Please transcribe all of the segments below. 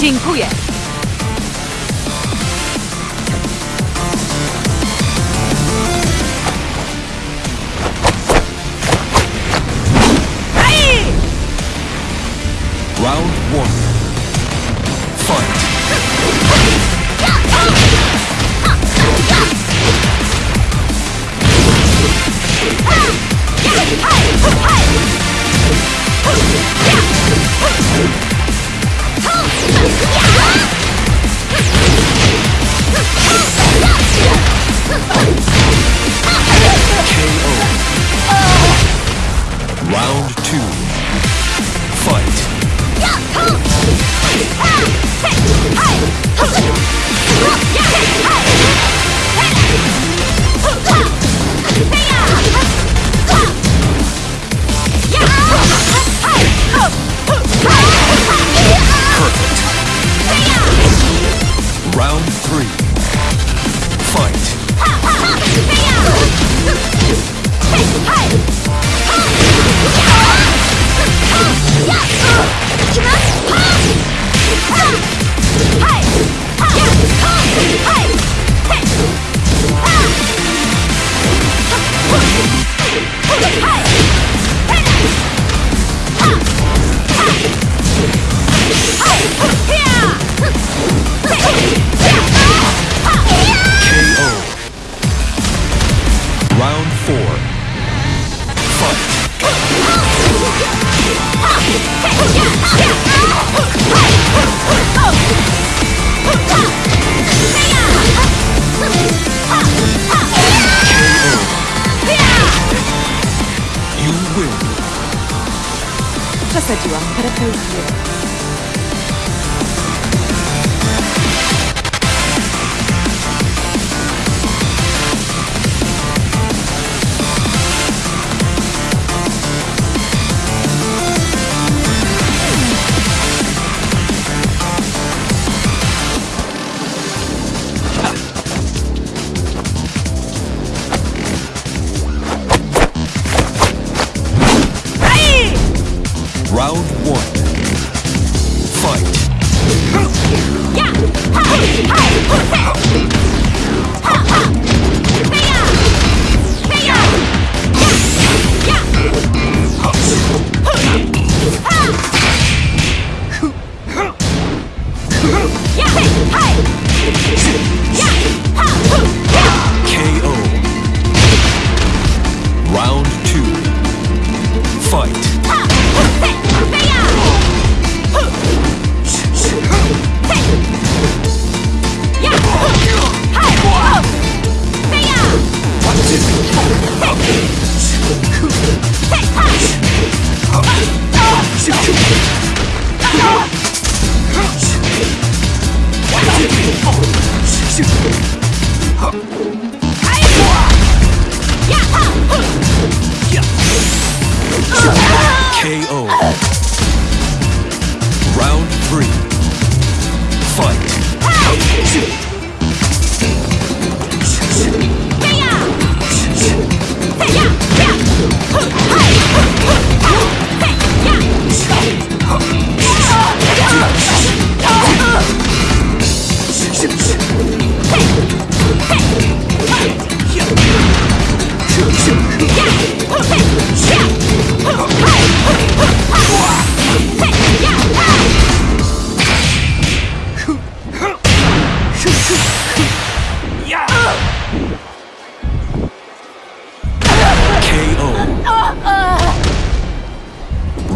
Dziękuję! KO. Round three.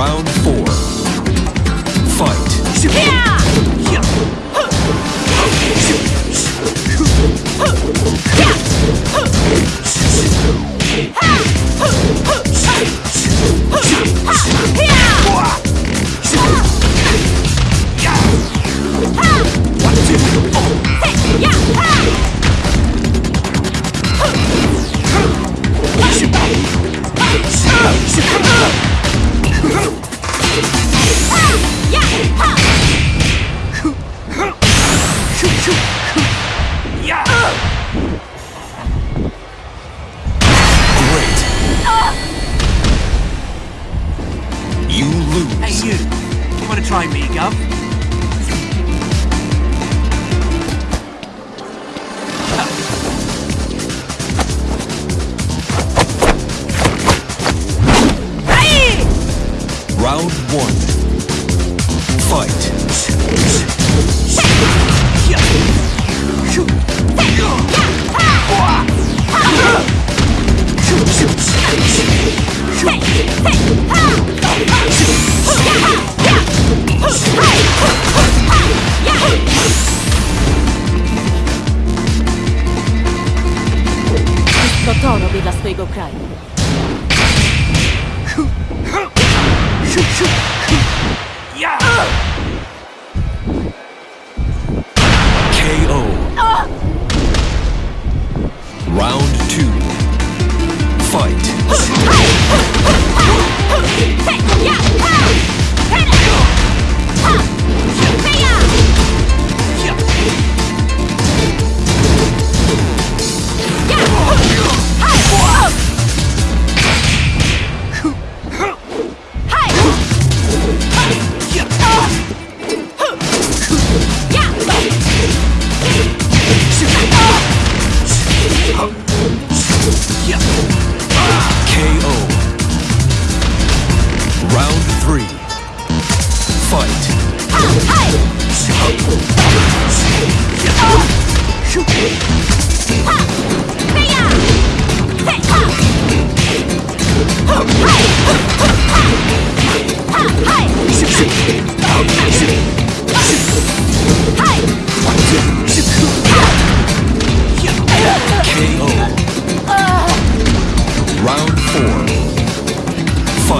Round four. Fight. One, two, oh. Try me, Gov? Swojego kraju.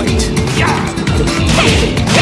KO.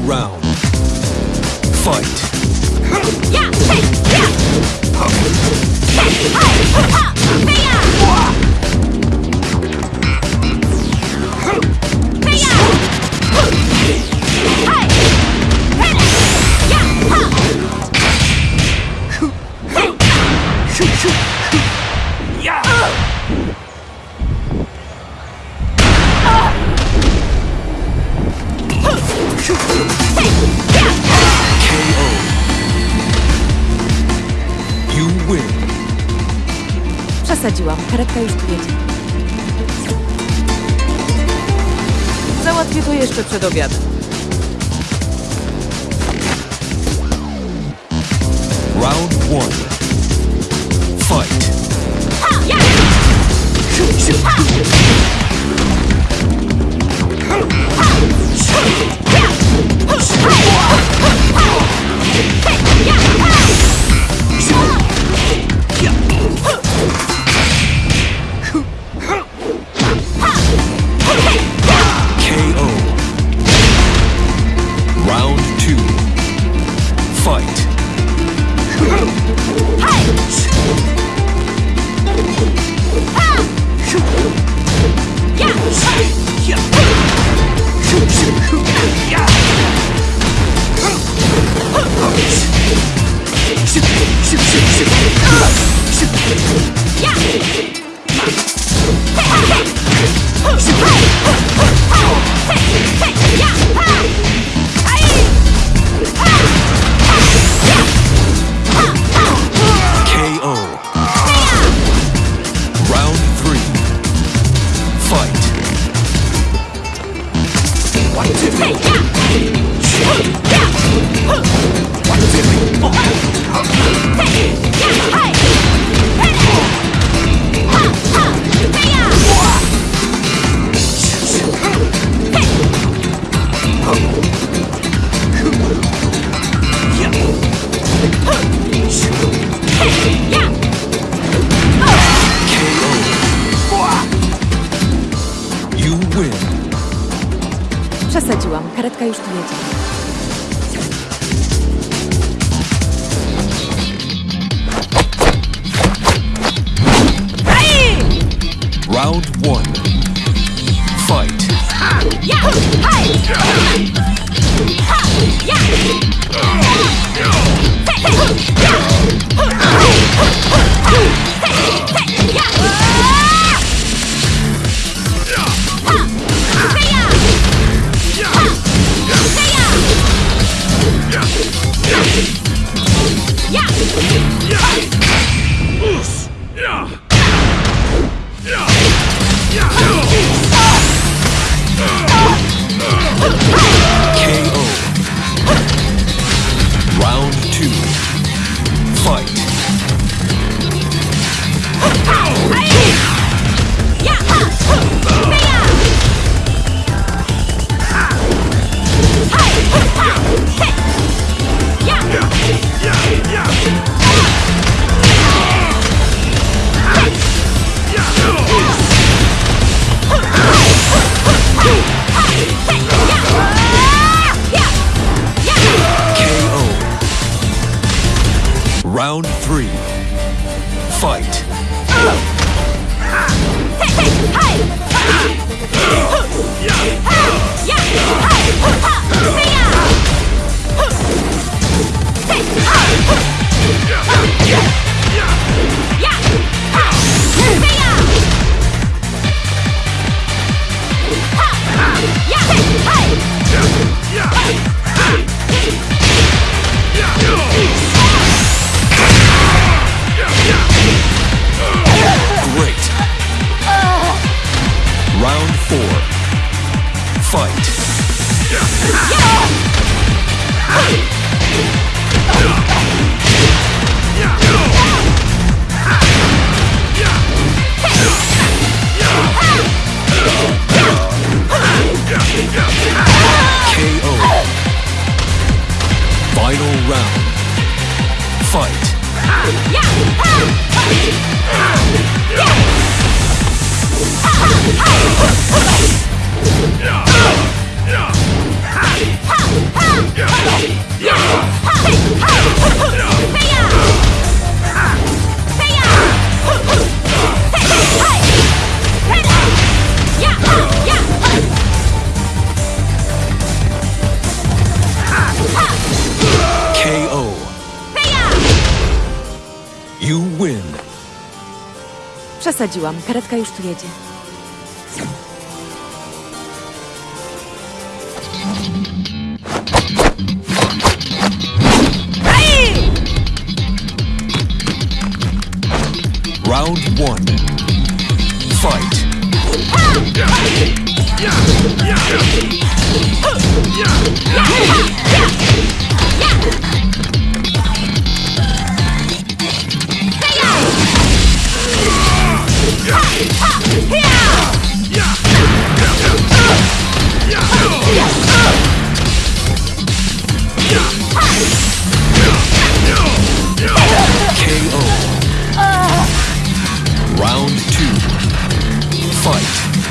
Round. Fight. KO. Win. Przesadziłam. Karetka już tu jedzie. Załatwię to jeszcze przed obiadem. Round one. Fight. KO. You Przesadziłam. Karetka już tu jedzie. Round one. Fight. KO. Fight. Przesadziłam. Karetka już tu jedzie. Round one.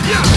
Yeah!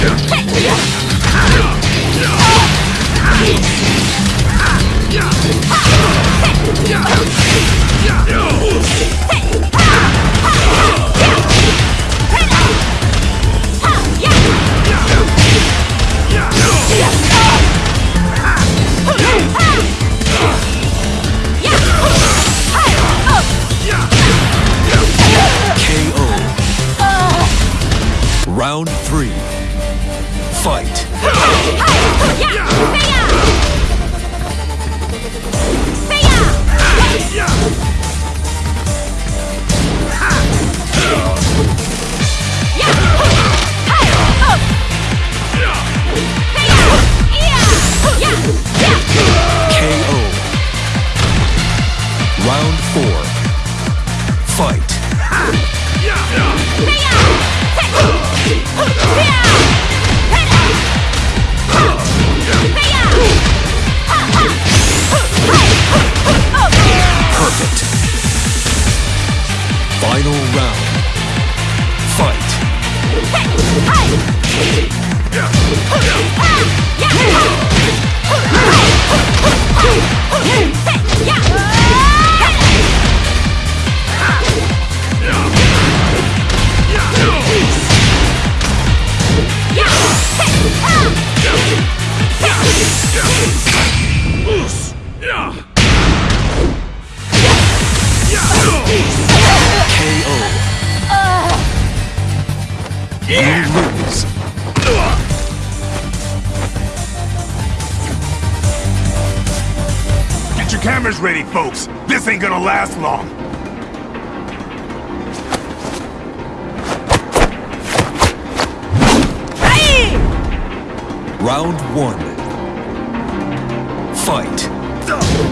This ain't gonna last long. Round one. Fight. To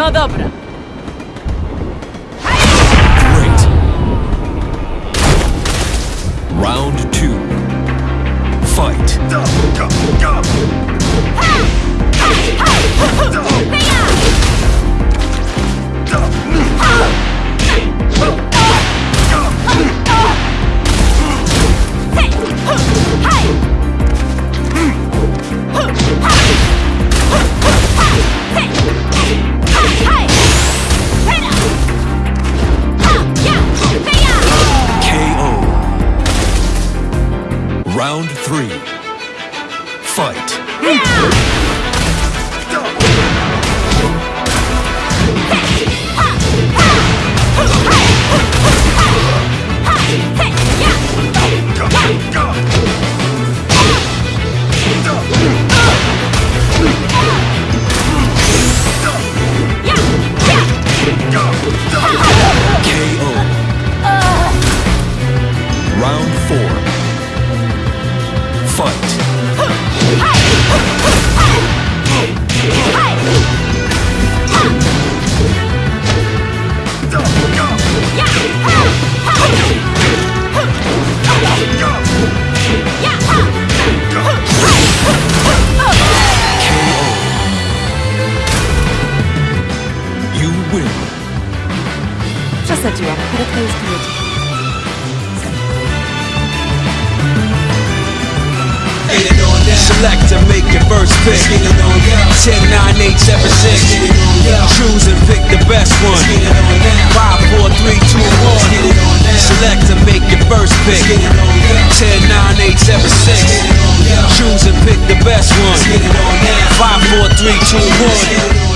No dobra. Great. Round two. Fight. Round three. Fight. KO. Pick. 10, 9, 8, 7, 6. Choose and pick the best one. 5, 4, 3, 2, 1. Select and make your first pick. 10, 9, 8, 7, 6. Choose and pick the best one. 5, 4, 3, 2, 1.